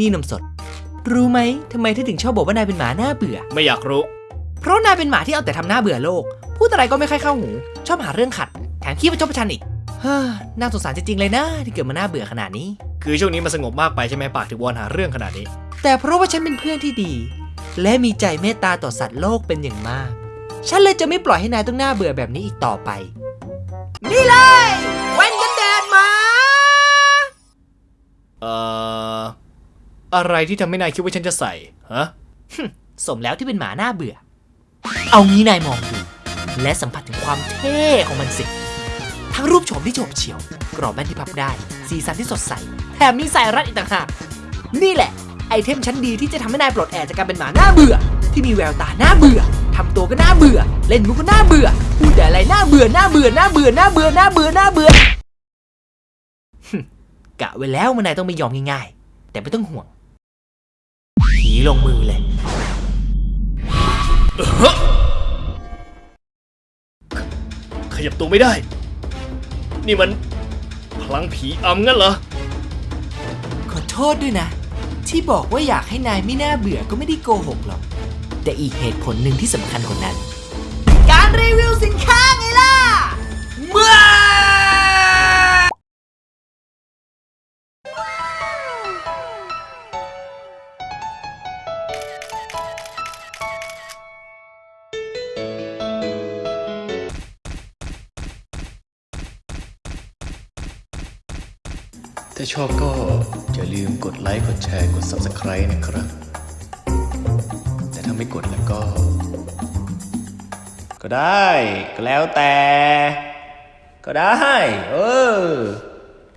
นี่นมสด รู้ไหมทำไมเธอถึงชอบบอกว่านายเป็นหมาหน้าเบื่อ ไม่อยากรู้ เพราะนายเป็นหมาที่เอาแต่ทำหน้าเบื่อโลก พูดอะไรก็ไม่ค่อยเข้าหู ชอบหาเรื่องขัด แถมขี้ประชดประชันอีก เฮ้อน่าสงสารจริงๆเลยนะที่เกิดมาหน้าเบื่อขนาดนี้ คือช่วงนี้มันสงบมากไปใช่ไหมปากถึงวอนหาเรื่องขนาดนี้ แต่เพราะว่าฉันเป็นเพื่อนที่ดี และมีใจเมตตาต่อสัตว์โลกเป็นอย่างมาก ฉันเลยจะไม่ปล่อยให้นายต้องหน้าเบื่อแบบนี้อีกต่อไป นี่เลย อะไรที่ทำให้นายคิดว่าฉันจะใส่ฮะสมแล้วที่เป็นหมาหน้าเบื่อ เอางี้นายมองดู และสัมผัสถึงความเท่ของมันสิ ทั้งรูปโฉมที่โฉบเฉี่ยว กรอบแว่นที่พับได้ สีสันที่สดใส แถมมีสายรัดอีกต่างหาก นี่แหละ ไอเทมชั้นดีที่จะทำให้นายปลดแอกจากการเป็นหมาหน้าเบื่อ ที่มีแววตาหน้าเบื่อทำตัวก็น่าเบื่อ เล่นมุกก็น่าเบื่อ พูดแต่อะไรน่าเบื่อน่าเบื่อน่าเบื่อน่าเบื่อน่าเบื่อน่าเบื่อฮึมกะไว้แล้วมันนายต้องไม่ยอมง่ายๆ แต่ไม่ต้องห่วง ลงมือเลยขยับตัวไม่ได้ นี่มัน พลังผีอำงั้นเหรอ ขอโทษด้วยนะ ที่บอกว่าอยากให้นายไม่น่าเบื่อก็ไม่ได้โกหกหรอก แต่อีกเหตุผลหนึ่งที่สำคัญกว่านั้น การรีวิวสินค้า ถ้าชอบก็อย่าลืมกดไลค์กดแชร์กด Subscribe นะครับ แต่ถ้าไม่กดแล้วก็ ก็ได้ ก็แล้วแต่ ก็ได้ เออ